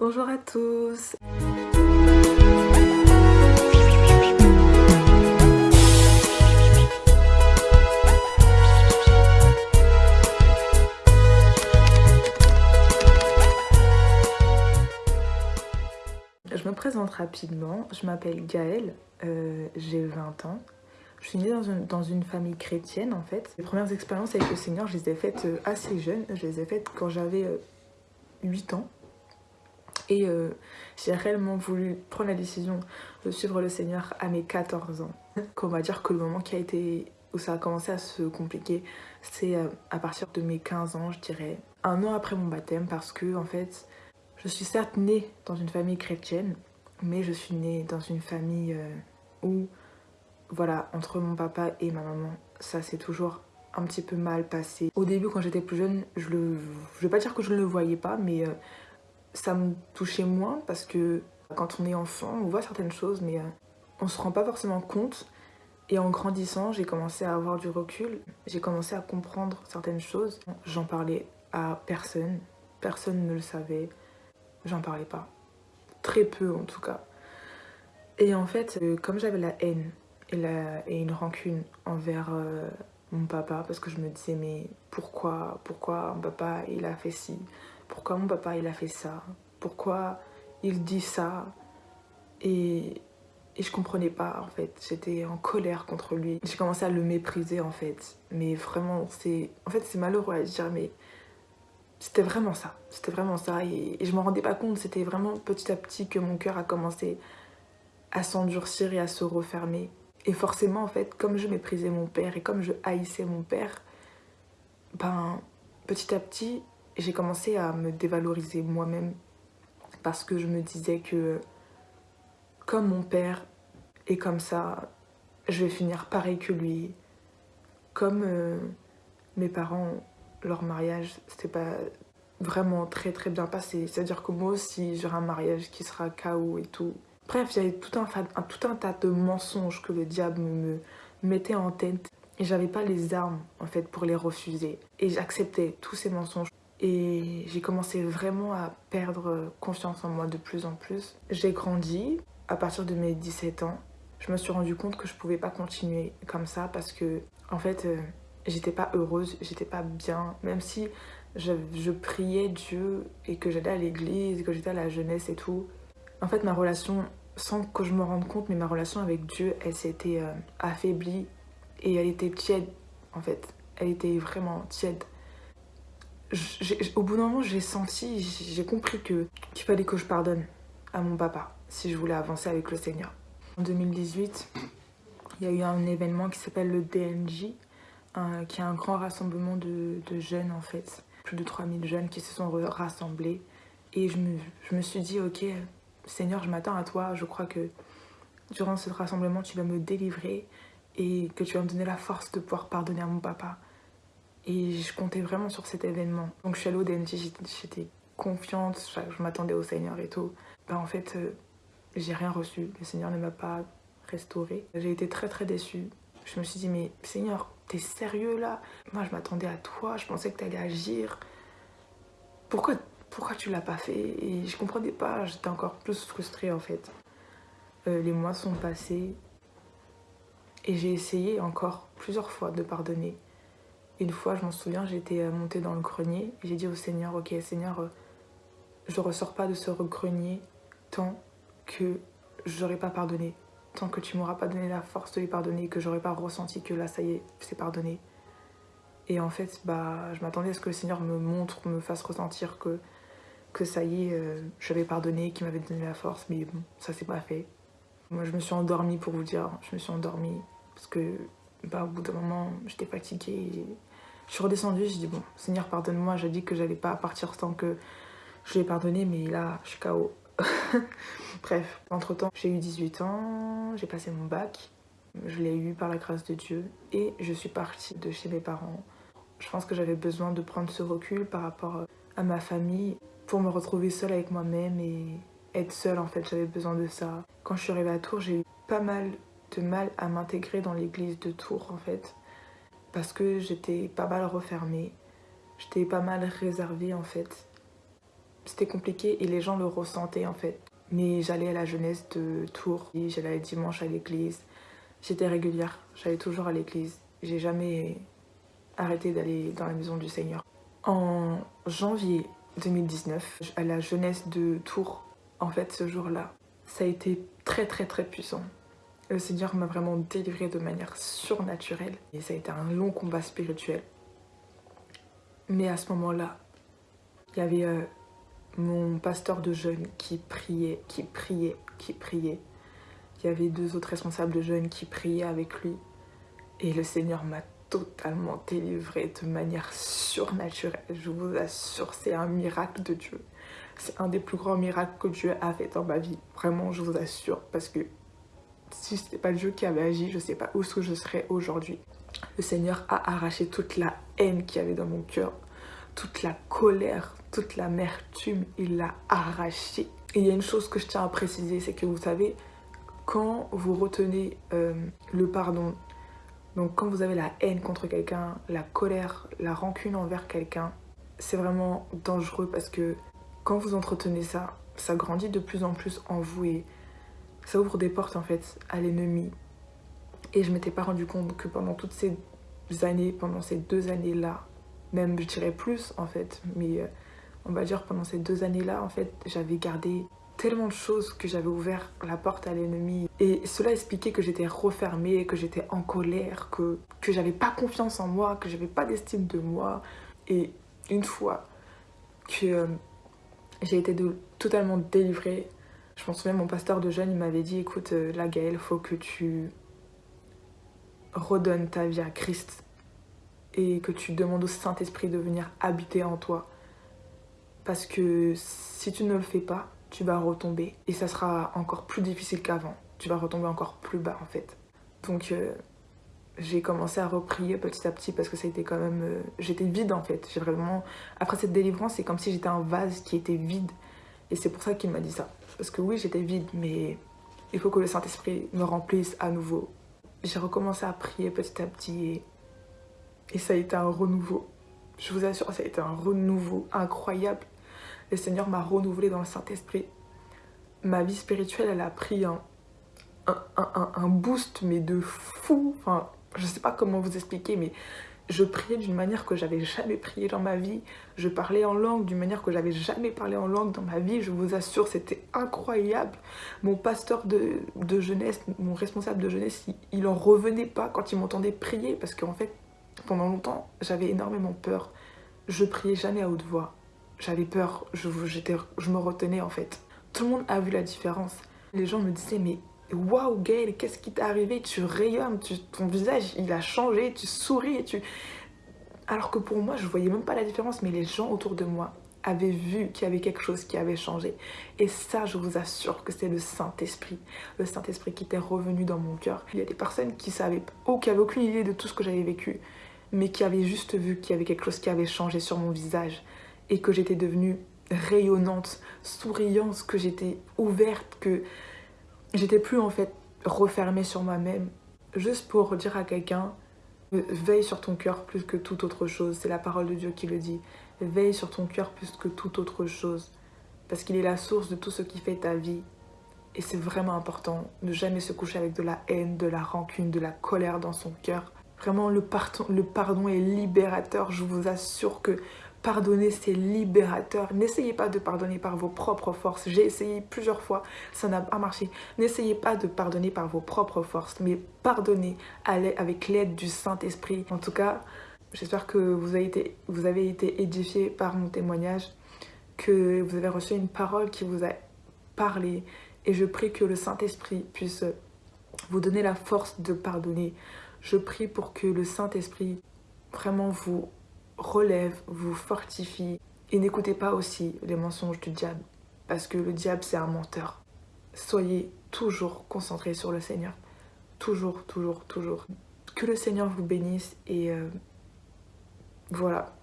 Bonjour à tous Je me présente rapidement, je m'appelle Gaëlle, euh, j'ai 20 ans. Je suis née dans une, famille chrétienne en fait. Les premières expériences avec le Seigneur, je les ai faites euh, assez jeune. Je les ai faites quand j'avais 8 euh, ans. Et j'ai réellement voulu prendre la décision de suivre le Seigneur à mes 14 ans. On va dire que le moment qui a été, où ça a commencé à se compliquer, c'est à partir de mes 15 ans, je dirais. Un an après mon baptême parce que en fait, je suis certes née dans une famille chrétienne, mais je suis née dans une famille euh, où, voilà, entre mon papa et ma maman, ça s'est toujours un petit peu mal passé. Au début, quand j'étais plus jeune, je ne vais pas dire que je ne le voyais pas, mais euh, ça me touchait moins parce que quand on est enfant, on voit certaines choses, mais on euh, on se rend pas forcément compte. Et en grandissant, j'ai commencé à avoir du recul, j'ai commencé à comprendre certaines choses. J'en parlais à personne, personne ne le savait j'en parlais pas. Très peu en tout cas. Et en fait, euh, comme j'avais la haine et, une rancune envers euh, mon papa, parce que je me disais, mais pourquoi, pourquoi mon papa il a fait ci? Pourquoi mon papa il a fait ça? Pourquoi il dit ça? Et, et je comprenais pas en fait, j'étais en colère contre lui. J'ai commencé à le mépriser en fait, mais vraiment c'est en fait malheureux à dire mais c'était vraiment ça, c'était vraiment ça. Et, je je me rendais pas compte, c'était vraiment petit à petit que mon cœur a commencé à s'endurcir et à se refermer. Et forcément en fait, comme je méprisais mon père et comme je haïssais mon père, ben petit à petit j'ai commencé à me dévaloriser moi-même parce que je me disais que comme mon père est comme ça, je vais finir pareil que lui. Comme euh, mes parents leur mariage, c'était pas vraiment très très bien passé. C'est-à-dire que moi aussi, j'aurai un mariage qui sera KO et tout. Bref, il y avait tout un, un, tout un tas de mensonges que le diable me mettait en tête. Et j'avais pas les armes, en fait, pour les refuser. Et j'acceptais tous ces mensonges. Et j'ai commencé vraiment à perdre confiance en moi de plus en plus. J'ai grandi à partir de mes 17 ans. Je me suis rendu compte que je pouvais pas continuer comme ça parce que, en fait, euh, j'étais pas heureuse, j'étais pas bien, même si je, priais Dieu et que j'allais à l'église, que j'étais à la jeunesse et tout. En fait, ma relation, sans que je me rende compte, mais ma relation avec Dieu, elle s'était euh, affaiblie et elle était tiède, en fait. Elle était vraiment tiède. Au bout d'un moment, j'ai senti, j'ai compris que qu'il fallait que je pardonne à mon papa si je voulais avancer avec le Seigneur. En 2018, il y a eu un événement qui s'appelle le DNJ, qui est un grand rassemblement de, jeunes en fait. Plus de 3000 jeunes qui se sont rassemblés. Et je me, je me suis dit, ok, Seigneur, je m'attends à toi. Je crois que durant ce rassemblement, tu vas me délivrer et que tu vas me donner la force de pouvoir pardonner à mon papa. Et je comptais vraiment sur cet événement. Donc je suis allée au DNT, j'étais confiante, je m'attendais au Seigneur et tout. Ben, en fait, euh, j'ai rien reçu. Le Seigneur ne m'a pas restaurée. J'ai été très très déçue. Je me suis dit, mais Seigneur, t'es sérieux là? Moi, je m'attendais à toi, je pensais que t'allais agir. Pourquoi, pourquoi tu l'as pas fait? Et je comprenais pas, j'étais encore plus frustrée en fait. Euh, les mois sont passés et j'ai essayé encore plusieurs fois de pardonner. Une fois, je m'en souviens, j'étais euh, montée dans le grenier j'ai dit au Seigneur, ok Seigneur, euh, je ressors pas de ce grenier tant que j'aurais pas pardonné tant que tu m'auras pas donné la force de lui pardonner, que j'aurais pas ressenti que là, ça y est, c'est pardonné. Et en fait, bah, je m'attendais à ce que le Seigneur me montre, me fasse ressentir que, que ça y est, euh, j'avais pardonné, qu'il m'avait donné la force, mais bon, ça s'est pas fait. Moi, je me suis endormie pour vous dire, je me suis endormie parce que bah, au bout d'un moment, j'étais fatiguée. Je suis redescendue, j'ai dit, bon, Seigneur, pardonne-moi, j'ai dit que j'allais pas partir tant que je l'ai pardonné, mais là, je suis KO. Bref, entre temps, j'ai eu 18 ans, j'ai passé mon bac, je l'ai eu par la grâce de Dieu et je suis partie de chez mes parents. Je pense que j'avais besoin de prendre ce recul par rapport à ma famille pour me retrouver seule avec moi-même et être seule en fait, j'avais besoin de ça. Quand je suis arrivée à Tours, j'ai eu pas mal de mal à m'intégrer dans l'église de Tours en fait parce que j'étais pas mal refermée, j'étais pas mal réservée en fait c'était compliqué et les gens le ressentaient en fait. Mais j'allais à la jeunesse de Tours, j'allais dimanche à l'église. J'étais régulière, j'allais toujours à l'église. J'ai jamais arrêté d'aller dans la maison du Seigneur. En janvier 2019, à la jeunesse de Tours, en fait ce jour-là, ça a été très très très puissant. Le Seigneur m'a vraiment délivré de manière surnaturelle et ça a été un long combat spirituel. Mais à ce moment-là, il y avait euh, mon pasteur de jeunes qui priait, qui priait, qui priait. Il y avait deux autres responsables de jeunes qui priaient avec lui. Et le Seigneur m'a totalement délivré de manière surnaturelle. Je vous assure, c'est un miracle de Dieu. C'est un des plus grands miracles que Dieu a fait dans ma vie. Vraiment, je vous assure. Parce que si ce n'était pas Dieu qui avait agi, je ne sais pas où je serais aujourd'hui. Le Seigneur a arraché toute la haine qu'il y avait dans mon cœur, toute la colère, toute l'amertume, il l'a arraché. Et il y a une chose que je tiens à préciser, c'est que vous savez, quand vous retenez euh, le pardon, donc quand vous avez la haine contre quelqu'un, la colère, la rancune envers quelqu'un, c'est vraiment dangereux parce que quand vous entretenez ça, ça grandit de plus en plus en vous et ça ouvre des portes en fait à l'ennemi. Et je m'étais pas rendu compte que pendant toutes ces années, pendant ces deux années-là, même je dirais plus en fait, mais euh, on va dire pendant ces deux années-là, en fait, j'avais gardé tellement de choses que j'avais ouvert la porte à l'ennemi. Et cela expliquait que j'étais refermée, que j'étais en colère, que, j'avais pas confiance en moi, que j'avais pas d'estime de moi. Et une fois que euh, j'ai été totalement délivrée, je m'en souviens, mon pasteur de jeunes, il m'avait dit, écoute, euh, la Gaëlle, faut que tu redonnes ta vie à Christ et que tu demandes au Saint-Esprit de venir habiter en toi. Parce que si tu ne le fais pas, tu vas retomber. Et ça sera encore plus difficile qu'avant. Tu vas retomber encore plus bas en fait. Donc euh, j'ai commencé à reprier petit à petit parce que ça a été quand même... Euh, j'étais vide en fait. J'ai vraiment... Après cette délivrance, c'est comme si j'étais un vase qui était vide. Et c'est pour ça qu'il m'a dit ça. Parce que oui, j'étais vide, mais il faut que le Saint-Esprit me remplisse à nouveau. J'ai recommencé à prier petit à petit et, ça a été un renouveau. Je vous assure, ça a été un renouveau incroyable le Seigneur m'a renouvelé dans le Saint-Esprit. Ma vie spirituelle, elle a pris un, un, boost, mais de fou. Enfin, je sais pas comment vous expliquer, mais je priais d'une manière que j'avais jamais prié dans ma vie. Je parlais en langue d'une manière que j'avais jamais parlé en langue dans ma vie. Je vous assure, c'était incroyable. Mon pasteur de, jeunesse, mon responsable de jeunesse, il, il en revenait pas quand il m'entendait prier parce qu'en fait, pendant longtemps, j'avais énormément peur. Je priais jamais à haute voix j'avais peur, je, je me retenais en fait. Tout le monde a vu la différence. Les gens me disaient mais waouh Gaël, qu'est-ce qui t'est arrivé? Tu rayonnes, ton visage il a changé, tu souris, tu... Alors que pour moi je voyais même pas la différence mais les gens autour de moi avaient vu qu'il y avait quelque chose qui avait changé. Et ça, je vous assure que c'est le Saint-Esprit. Le Saint-Esprit qui était revenu dans mon cœur. Il y a des personnes qui savaient, ou qui avaient aucune idée de tout ce que j'avais vécu, mais qui avaient juste vu qu'il y avait quelque chose qui avait changé sur mon visage et que j'étais devenue rayonnante, souriante, que j'étais ouverte, que j'étais plus en fait refermée sur moi-même. Juste pour dire à quelqu'un, veille sur ton cœur plus que toute autre chose. C'est la parole de Dieu qui le dit. Veille sur ton cœur plus que toute autre chose. Parce qu'il est la source de tout ce qui fait ta vie. Et c'est vraiment important de jamais se coucher avec de la haine, de la rancune, de la colère dans son cœur. Vraiment, le pardon est libérateur. Je vous assure que Pardonner, c'est libérateur. N'essayez pas de pardonner par vos propres forces. J'ai essayé plusieurs fois, ça n'a pas marché. N'essayez pas de pardonner par vos propres forces, mais pardonnez avec l'aide du Saint-Esprit. En tout cas, j'espère que vous avez, été, édifié par mon témoignage, que vous avez reçu une parole qui vous a parlé. Et je prie que le Saint-Esprit puisse vous donner la force de pardonner. Je prie pour que le Saint-Esprit vraiment vous relève, vous fortifie. Et n'écoutez pas aussi les mensonges du diable, parce que le diable c'est un menteur. Soyez toujours concentrés sur le Seigneur. Toujours, toujours, toujours. Que le Seigneur vous bénisse et euh, voilà.